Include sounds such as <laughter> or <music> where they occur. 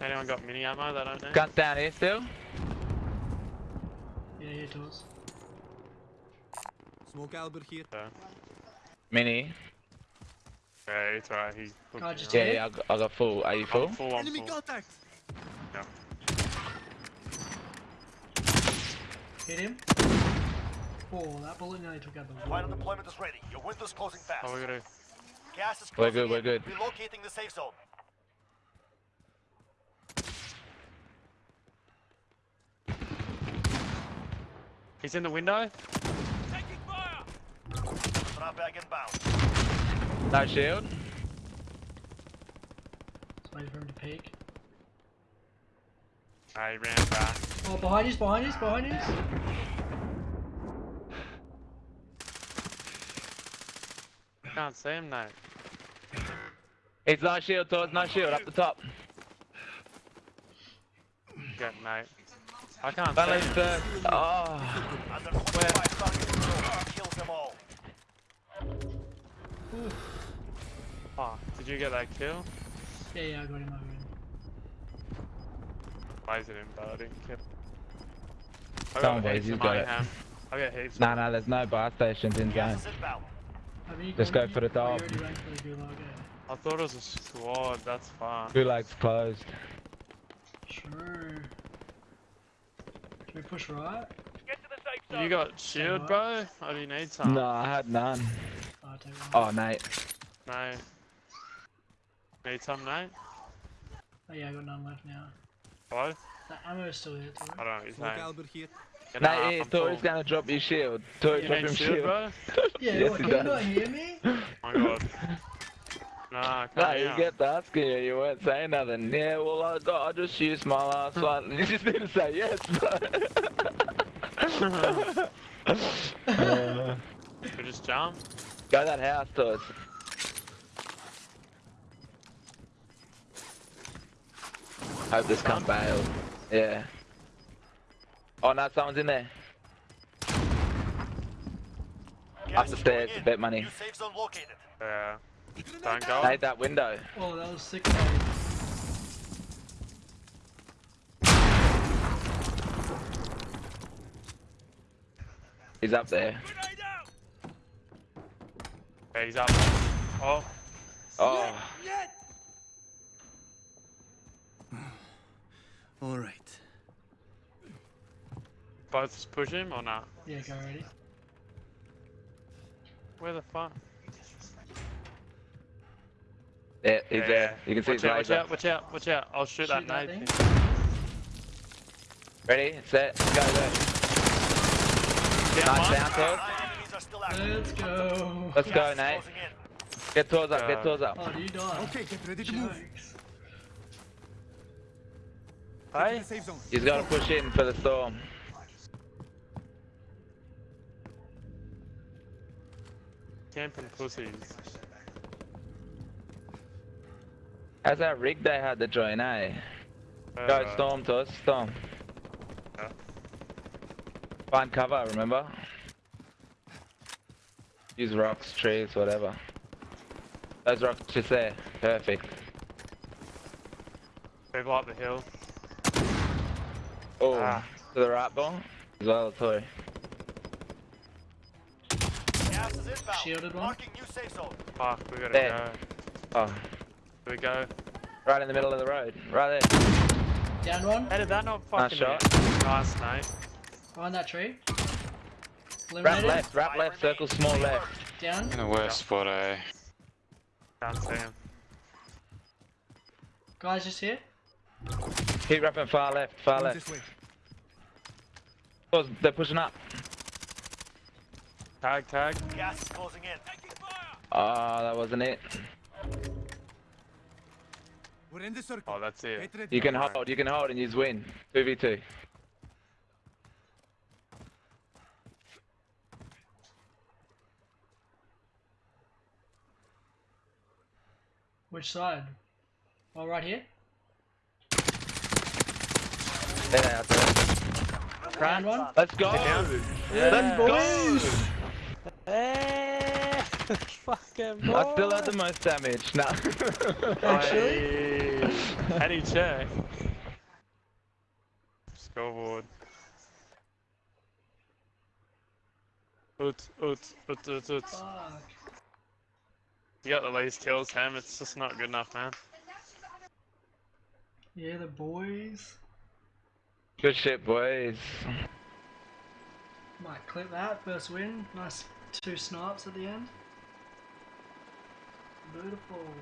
Anyone got mini ammo that I don't know? Guns down here still. Yeah, here to us. Smoke Albert here. So, Mini. yeah, it's alright. He's God, just Yeah, yeah, I got, I got full. Are you full? I'm full, I'm Enemy full. contact! Yeah. Hit him. Oh, that bullet nearly took out the wall. Final deployment is ready. Your window's closing fast. Oh, we gotta. Gas is We're closing good, we're good. Relocating the safe zone. He's in the window. Drop bag inbound. No shield. Just waiting for him to peek. Ah, he ran back. Oh, behind us, behind us, behind us. Can't see him now. It's no shield, It's no shield, up the top. Get mate. I can't Don't see leave him. first. Oh. Under 25 targets. Kills them all. Fuck. Did you get that kill? Yeah, yeah, I got him, I got him. Lasered him, but I didn't kill. I Come on, got boys, heaps you got it. mayhem. I got heaps. No, no, there's no buy stations in game. Gas is inbound. Have you Let's go for the oh, top. You already went for the gulag? I thought it was a squad. That's fine. Gulag's closed. Sure. Can we push right? You got shield, bro? Or do you need some? No, I had none. Oh, I'll take. Oh, mate. No. Need some, Nate? Oh, yeah, I got none left now. What? The ammo's still here, too. I don't know what you're Smoke saying. Albert here. Get Mate, nah, yeah, Tori's gonna drop your shield. Tori, You drop need him shield, shield. bro? Yeah, <laughs> Yes, what, he can you not hear me? Oh <laughs> my god. Nah, No, can't you hear. get asking you, you weren't saying nothing. Yeah, well, I, I just used my last one. <laughs> You just need to say yes, bro. <laughs> uh, <laughs> We just jump. go that house, Tori. Hope this can't bail. Yeah. Oh no, someone's in there. Gas Up the is stairs, going bet money. New safe zone located. Yeah. Don't go. Made that window. Oh, that was sick, mate. He's up there. Yeah, he's up. Oh, Oh, <sighs> Alright. both push him or not? Yeah, go ready. Where the fuck? Yeah, he's Yeah, there. You can see watch his out, watch out, watch out, watch out. I'll shoot, Shoot that that nade. thing. thing. Ready, set, go, go. Down Nice one. down, Tor. Nine enemies are still active. Let's go. Let's go, Gas Nate. Get tours up, get tours up. Oh, you die? Okay, get ready to move. Jokes. Get to Hey, the safe zone. He's got to push in for the storm. camping pussies. How's that rig they had to join, eh? Go, Uh, storm to us, storm. Yeah. Find cover, remember? Use rocks, trees, whatever. Those rocks just there. Perfect. People up the hill. Oh, Ah. to the right ball? As well, sorry. Gas is. Shielded one. Marking new safe zone. Fuck, we gotta There. go. Oh, Here we go. right in the middle of the road. Right there. Down one. How did that not fucking shot. hit? Nice, mate. Behind that tree. Wrap Eliminated. left, wrap left, circle small left. Down. In the worst spot, eh? Can't see him. Guys, just here. Keep wrapping far left, far Going left. this way. Oh, They're pushing up. Tag, tag. Gas is closing in. Oh, that wasn't it. We're in the circle. Oh, that's it. Get. You can hold, you can hold and use win. 2v2. Which side? Oh, right here. There they are, there. Round one. Let's go! Let's go! Eh, Fucking <laughs> I still had the most damage. No. Actually? How do you check? Scoreboard. Ut, ut, ut, ut, ut. Fuck. You got the least kills, Ham. It's just not good enough, man. Yeah, the boys. Good shit, boys. Might clip that. First win. Nice two snipes at the end. Beautiful.